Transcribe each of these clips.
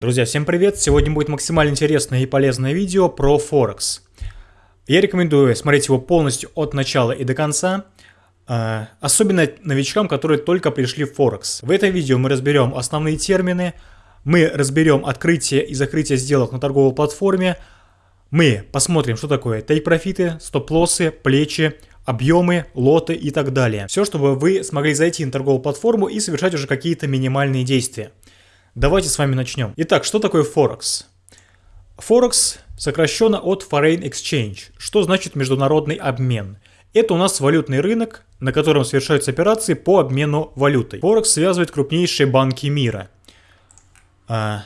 Друзья, всем привет! Сегодня будет максимально интересное и полезное видео про Форекс. Я рекомендую смотреть его полностью от начала и до конца, э, особенно новичкам, которые только пришли в Форекс. В этом видео мы разберем основные термины, мы разберем открытие и закрытие сделок на торговой платформе, мы посмотрим, что такое тейк-профиты, стоп-лоссы, плечи, объемы, лоты и так далее. Все, чтобы вы смогли зайти на торговую платформу и совершать уже какие-то минимальные действия. Давайте с вами начнем. Итак, что такое Форекс? Форекс сокращенно от Foreign Exchange, что значит международный обмен. Это у нас валютный рынок, на котором совершаются операции по обмену валютой. Форекс связывает крупнейшие банки мира. А,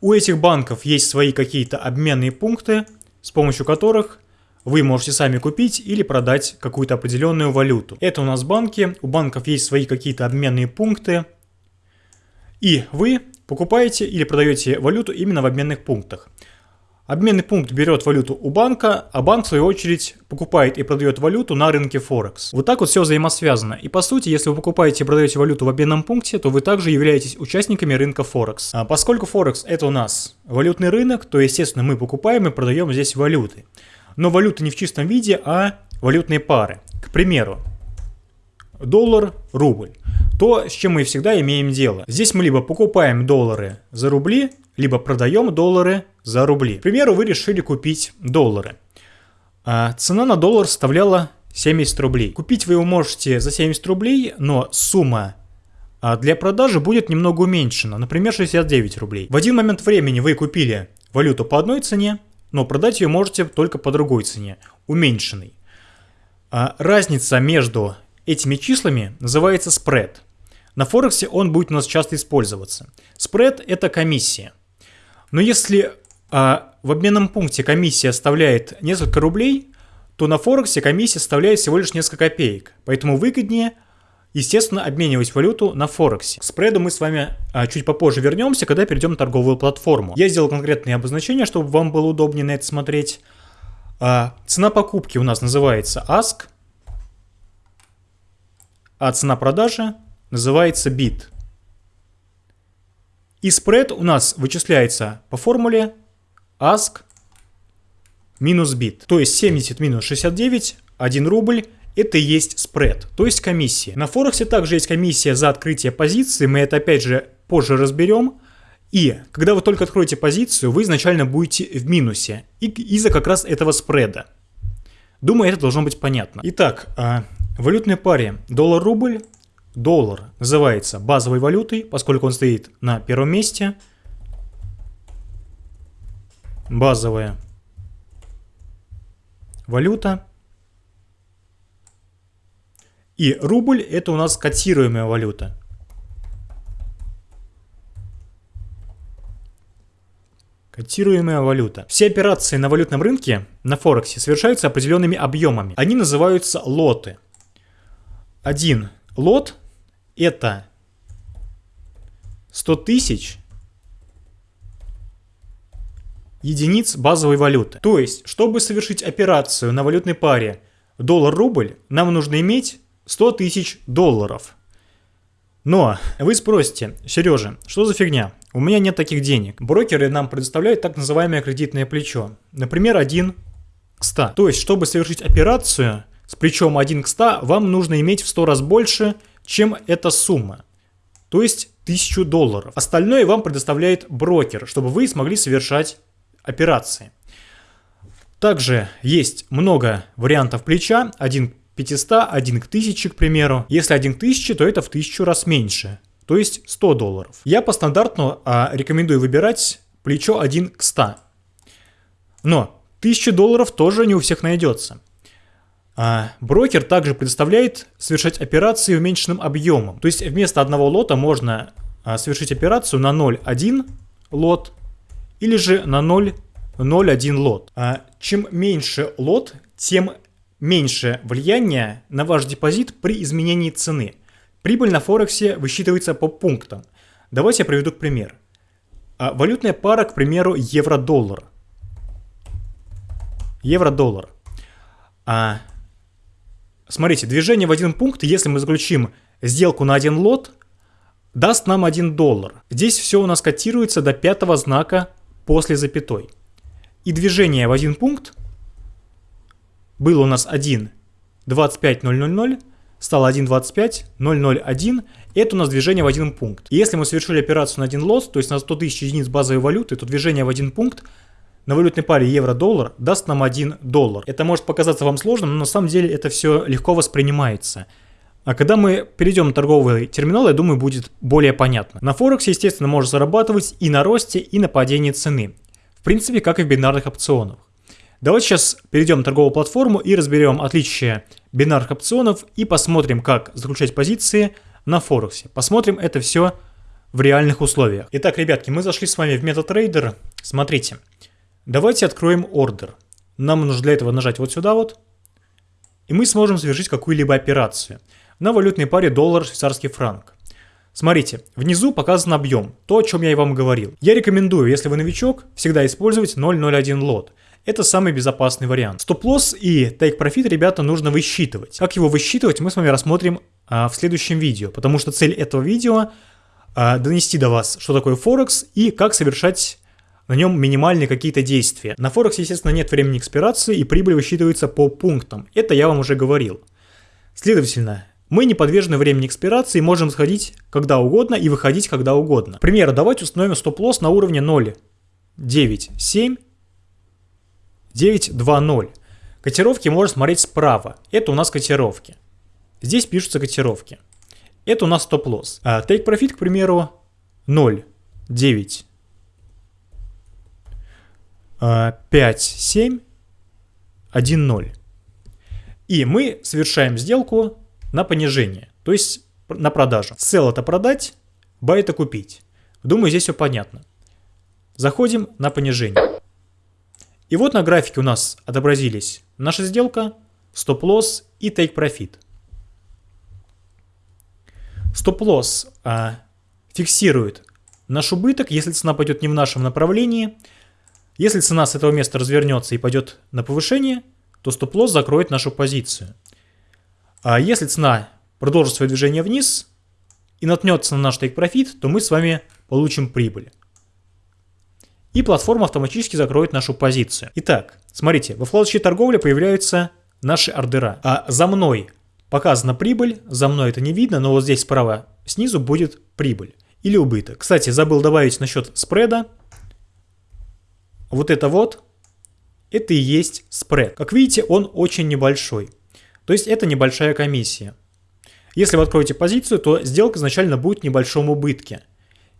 у этих банков есть свои какие-то обменные пункты, с помощью которых вы можете сами купить или продать какую-то определенную валюту. Это у нас банки, у банков есть свои какие-то обменные пункты, и вы покупаете или продаете валюту именно в обменных пунктах. Обменный пункт берет валюту у банка, а банк в свою очередь покупает и продает валюту на рынке Форекс. Вот так вот все взаимосвязано. И по сути, если вы покупаете и продаете валюту в обменном пункте, то вы также являетесь участниками рынка Форекс. А поскольку Форекс это у нас валютный рынок, то естественно мы покупаем и продаем здесь валюты. Но валюты не в чистом виде, а валютные пары. К примеру, доллар, рубль то, с чем мы всегда имеем дело. Здесь мы либо покупаем доллары за рубли, либо продаем доллары за рубли. К примеру, вы решили купить доллары. А цена на доллар составляла 70 рублей. Купить вы его можете за 70 рублей, но сумма а, для продажи будет немного уменьшена, например, 69 рублей. В один момент времени вы купили валюту по одной цене, но продать ее можете только по другой цене, уменьшенной. А разница между этими числами называется спред. На Форексе он будет у нас часто использоваться. Спред – это комиссия. Но если а, в обменном пункте комиссия составляет несколько рублей, то на Форексе комиссия составляет всего лишь несколько копеек. Поэтому выгоднее, естественно, обменивать валюту на Форексе. К спреду мы с вами а, чуть попозже вернемся, когда перейдем на торговую платформу. Я сделал конкретные обозначения, чтобы вам было удобнее на это смотреть. А, цена покупки у нас называется ASK, а цена продажи называется бит. И спред у нас вычисляется по формуле ask минус бит. То есть 70 минус 69, 1 рубль, это и есть спред, то есть комиссия. На Форексе также есть комиссия за открытие позиции, мы это опять же позже разберем. И когда вы только откроете позицию, вы изначально будете в минусе из-за как раз этого спреда. Думаю, это должно быть понятно. Итак, а, в валютной паре доллар-рубль Доллар называется базовой валютой, поскольку он стоит на первом месте. Базовая валюта. И рубль это у нас котируемая валюта. Котируемая валюта. Все операции на валютном рынке, на Форексе, совершаются определенными объемами. Они называются лоты. Один лот это 100 тысяч единиц базовой валюты. То есть, чтобы совершить операцию на валютной паре доллар-рубль, нам нужно иметь 100 тысяч долларов. Но вы спросите, Сережа, что за фигня? У меня нет таких денег. Брокеры нам предоставляют так называемое кредитное плечо. Например, 1 к 100. То есть, чтобы совершить операцию с плечом 1 к 100, вам нужно иметь в 100 раз больше – чем эта сумма. То есть 1000 долларов. Остальное вам предоставляет брокер, чтобы вы смогли совершать операции. Также есть много вариантов плеча. Один к 500, один к 1000, к примеру. Если один к 1000, то это в 1000 раз меньше. То есть 100 долларов. Я по стандарту а, рекомендую выбирать плечо 1 к 100. Но 1000 долларов тоже не у всех найдется. А брокер также предоставляет совершать операции уменьшенным объемом. То есть вместо одного лота можно а, совершить операцию на 0,1 лот или же на 0,01 лот. А чем меньше лот, тем меньше влияние на ваш депозит при изменении цены. Прибыль на Форексе высчитывается по пунктам. Давайте я приведу пример. Валютная пара, к примеру, евро-доллар. Евро-доллар. Смотрите, движение в один пункт, если мы заключим сделку на один лот, даст нам 1 доллар. Здесь все у нас котируется до пятого знака после запятой. И движение в один пункт было у нас 1, 25, 000, стало 1.25.001. Это у нас движение в один пункт. И если мы совершили операцию на один лот, то есть на 100 тысяч единиц базовой валюты, то движение в один пункт на валютной паре евро-доллар даст нам 1 доллар. Это может показаться вам сложным, но на самом деле это все легко воспринимается. А когда мы перейдем на торговый терминал, я думаю, будет более понятно. На Форексе, естественно, можно зарабатывать и на росте, и на падении цены. В принципе, как и в бинарных опционах. Давайте сейчас перейдем на торговую платформу и разберем отличия бинарных опционов и посмотрим, как заключать позиции на Форексе. Посмотрим это все в реальных условиях. Итак, ребятки, мы зашли с вами в MetaTrader. Смотрите, давайте откроем ордер. Нам нужно для этого нажать вот сюда вот, и мы сможем совершить какую-либо операцию на валютной паре доллар-швейцарский франк. Смотрите, внизу показан объем, то, о чем я и вам говорил. Я рекомендую, если вы новичок, всегда использовать 0.01 лот. Это самый безопасный вариант. Стоп-лосс и take-profit, ребята, нужно высчитывать. Как его высчитывать, мы с вами рассмотрим а, в следующем видео, потому что цель этого видео а, донести до вас, что такое Форекс и как совершать на нем минимальные какие-то действия. На Форексе, естественно, нет времени экспирации и прибыль высчитывается по пунктам. Это я вам уже говорил. Следовательно, мы не подвержены времени экспирации, можем сходить когда угодно и выходить когда угодно. К примеру, давайте установим стоп-лосс на уровне 0.97 9.2.0. Котировки можно смотреть справа. Это у нас котировки. Здесь пишутся котировки. Это у нас стоп-лосс. А take profit, к примеру, 0, 9, 5, 7, 1, 0. И мы совершаем сделку на понижение, то есть на продажу. Sell это продать, buy это купить. Думаю, здесь все понятно. Заходим на понижение. И вот на графике у нас отобразились наша сделка, стоп-лосс и take-profit. Стоп-лосс а, фиксирует наш убыток, если цена пойдет не в нашем направлении. Если цена с этого места развернется и пойдет на повышение, то стоп-лосс закроет нашу позицию. А если цена продолжит свое движение вниз и наткнется на наш take-profit, то мы с вами получим прибыль и платформа автоматически закроет нашу позицию. Итак, смотрите, во вкладочке торговля появляются наши ордера. А за мной показана прибыль, за мной это не видно, но вот здесь справа снизу будет прибыль или убыток. Кстати, забыл добавить насчет спреда. Вот это вот, это и есть спред. Как видите, он очень небольшой. То есть это небольшая комиссия. Если вы откроете позицию, то сделка изначально будет в небольшом убытке.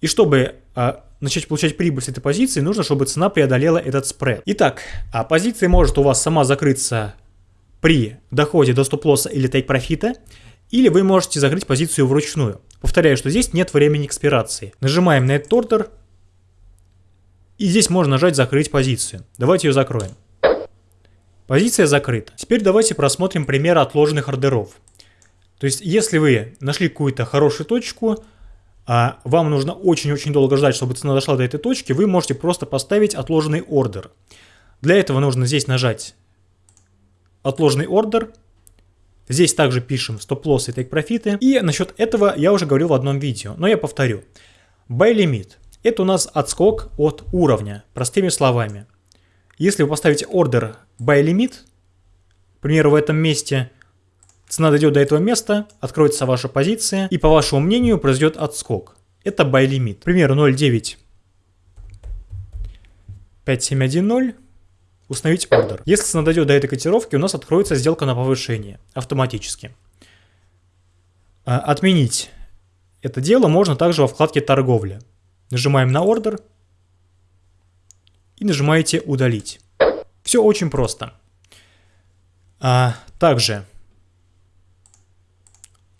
И чтобы а, начать получать прибыль с этой позиции, нужно, чтобы цена преодолела этот спред. Итак, а позиция может у вас сама закрыться при доходе до стоп-лосса или тейк-профита, или вы можете закрыть позицию вручную. Повторяю, что здесь нет времени экспирации. Нажимаем на этот ордер, и здесь можно нажать «Закрыть позицию». Давайте ее закроем. Позиция закрыта. Теперь давайте просмотрим пример отложенных ордеров. То есть, если вы нашли какую-то хорошую точку, а вам нужно очень-очень долго ждать, чтобы цена дошла до этой точки, вы можете просто поставить отложенный ордер. Для этого нужно здесь нажать отложенный ордер. Здесь также пишем стоп-лосс и тейк-профиты. И насчет этого я уже говорил в одном видео, но я повторю. Buy limit – это у нас отскок от уровня, простыми словами. Если вы поставите ордер buy limit, к примеру, в этом месте – Цена дойдет до этого места, откроется ваша позиция, и по вашему мнению произойдет отскок. Это buy limit. К примеру, 0.9 5710 установить ордер. Если цена дойдет до этой котировки, у нас откроется сделка на повышение автоматически. А, отменить это дело можно также во вкладке торговля. Нажимаем на ордер и нажимаете удалить. Все очень просто. А, также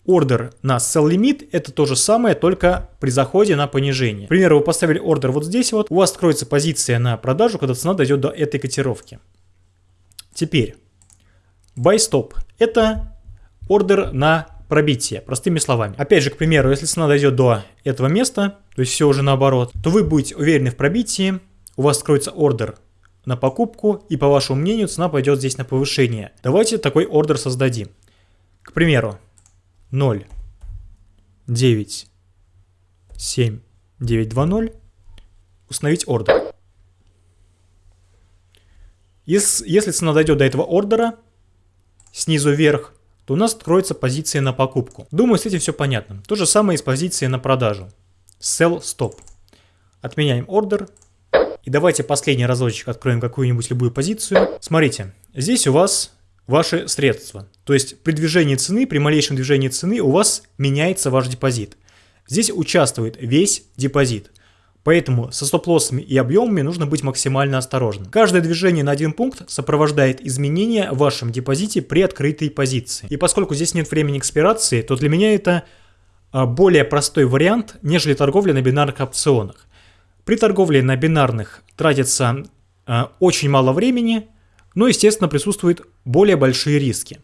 Ордер на sell limit это то же самое, только при заходе на понижение. К примеру, вы поставили ордер вот здесь вот, у вас откроется позиция на продажу, когда цена дойдет до этой котировки. Теперь, buy stop это ордер на пробитие, простыми словами. Опять же, к примеру, если цена дойдет до этого места, то есть все уже наоборот, то вы будете уверены в пробитии, у вас откроется ордер на покупку, и по вашему мнению цена пойдет здесь на повышение. Давайте такой ордер создадим. К примеру, 0, 9, 7920, установить ордер. Если, если цена дойдет до этого ордера, снизу вверх, то у нас откроется позиция на покупку. Думаю, с этим все понятно. То же самое и с позицией на продажу. Sell Stop. Отменяем ордер. И давайте последний разочек откроем какую-нибудь любую позицию. Смотрите, здесь у вас ваши средства. То есть при движении цены, при малейшем движении цены у вас меняется ваш депозит. Здесь участвует весь депозит. Поэтому со стоп-лоссами и объемами нужно быть максимально осторожным. Каждое движение на один пункт сопровождает изменения в вашем депозите при открытой позиции. И поскольку здесь нет времени экспирации, то для меня это а, более простой вариант, нежели торговля на бинарных опционах. При торговле на бинарных тратится а, очень мало времени, но, естественно, присутствуют более большие риски.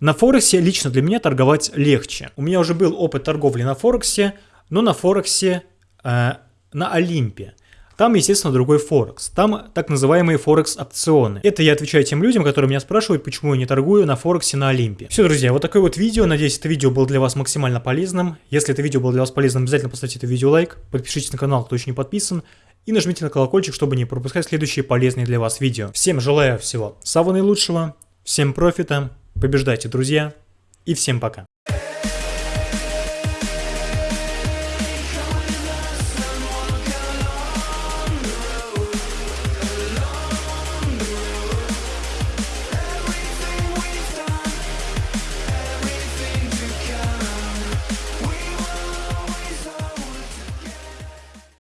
На Форексе лично для меня торговать легче. У меня уже был опыт торговли на Форексе, но на Форексе э, на Олимпе. Там, естественно, другой Форекс. Там так называемые Форекс-опционы. Это я отвечаю тем людям, которые меня спрашивают, почему я не торгую на Форексе на Олимпе. Все, друзья, вот такое вот видео. Надеюсь, это видео было для вас максимально полезным. Если это видео было для вас полезным, обязательно поставьте это видео лайк, подпишитесь на канал, кто еще не подписан, и нажмите на колокольчик, чтобы не пропускать следующие полезные для вас видео. Всем желаю всего самого наилучшего, всем профита, побеждайте, друзья, и всем пока.